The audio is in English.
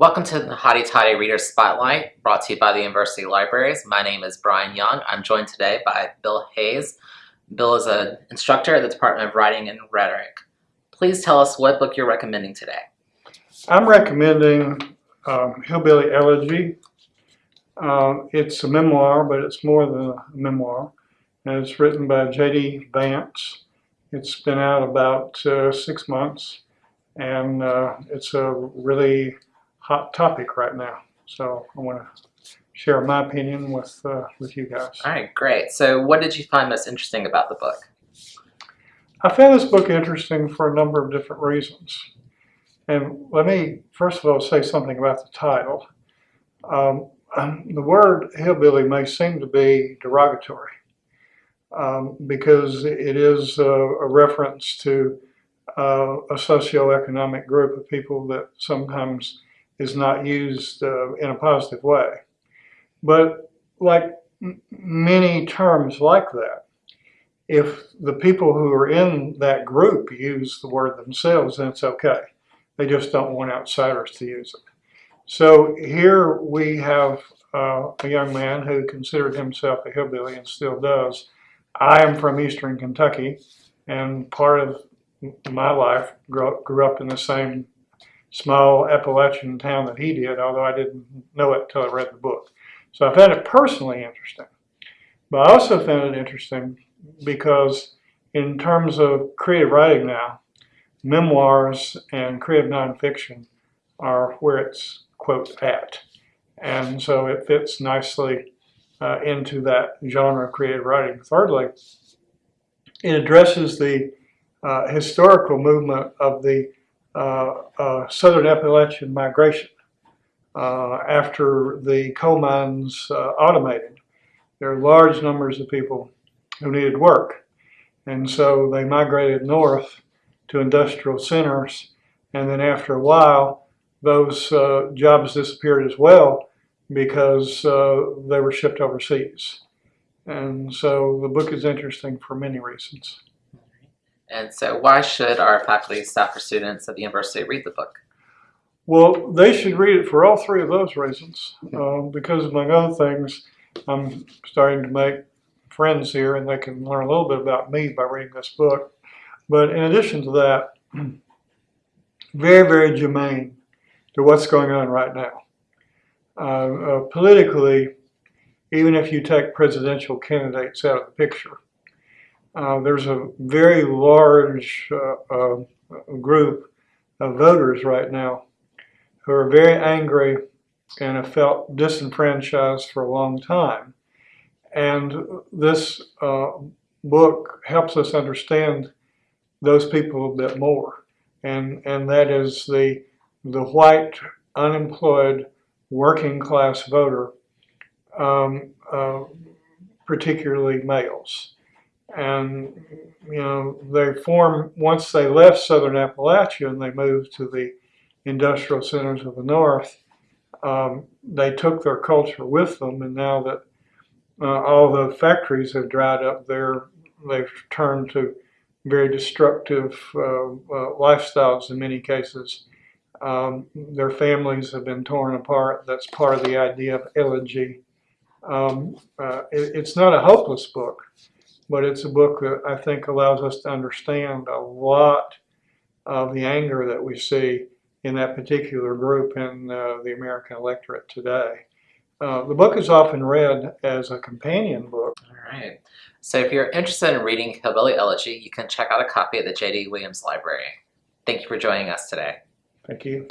Welcome to the Hottie Toddy Reader Spotlight, brought to you by the University Libraries. My name is Brian Young. I'm joined today by Bill Hayes. Bill is an instructor at the Department of Writing and Rhetoric. Please tell us what book you're recommending today. I'm recommending um, Hillbilly Elegy. Uh, it's a memoir, but it's more than a memoir. And it's written by J.D. Vance. It's been out about uh, six months, and uh, it's a really hot topic right now. So I want to share my opinion with uh, with you guys. All right, great. So what did you find most interesting about the book? I found this book interesting for a number of different reasons. And let me first of all say something about the title. Um, the word hillbilly may seem to be derogatory um, because it is a, a reference to uh, a socioeconomic group of people that sometimes is not used uh, in a positive way. But like many terms like that, if the people who are in that group use the word themselves, then it's okay. They just don't want outsiders to use it. So here we have uh, a young man who considered himself a hillbilly and still does. I am from eastern Kentucky, and part of my life grew up, grew up in the same small Appalachian town that he did, although I didn't know it until I read the book. So I found it personally interesting. But I also found it interesting because in terms of creative writing now, memoirs and creative nonfiction are where it's, quote, at. And so it fits nicely uh, into that genre of creative writing. Thirdly, it addresses the uh, historical movement of the Southern Appalachian migration uh, after the coal mines uh, automated. There are large numbers of people who needed work. And so they migrated north to industrial centers. And then after a while, those uh, jobs disappeared as well because uh, they were shipped overseas. And so the book is interesting for many reasons. And so why should our faculty, staff, or students at the university read the book? Well, they should read it for all three of those reasons. Uh, because among other things, I'm starting to make friends here and they can learn a little bit about me by reading this book. But in addition to that, very, very germane to what's going on right now. Uh, uh, politically, even if you take presidential candidates out of the picture, uh, there's a very large uh, uh, group of voters right now who are very angry and have felt disenfranchised for a long time. And this uh, book helps us understand those people a bit more. And, and that is the, the white, unemployed, working class voter, um, uh, particularly males. And, you know, they form, once they left Southern Appalachia and they moved to the industrial centers of the North, um, they took their culture with them. And now that uh, all the factories have dried up there, they've turned to very destructive uh, uh, lifestyles in many cases. Um, their families have been torn apart. That's part of the idea of elegy. Um, uh, it, it's not a hopeless book but it's a book that I think allows us to understand a lot of the anger that we see in that particular group in uh, the American electorate today. Uh, the book is often read as a companion book. All right. So if you're interested in reading Hillbilly Elegy, you can check out a copy at the J.D. Williams Library. Thank you for joining us today. Thank you.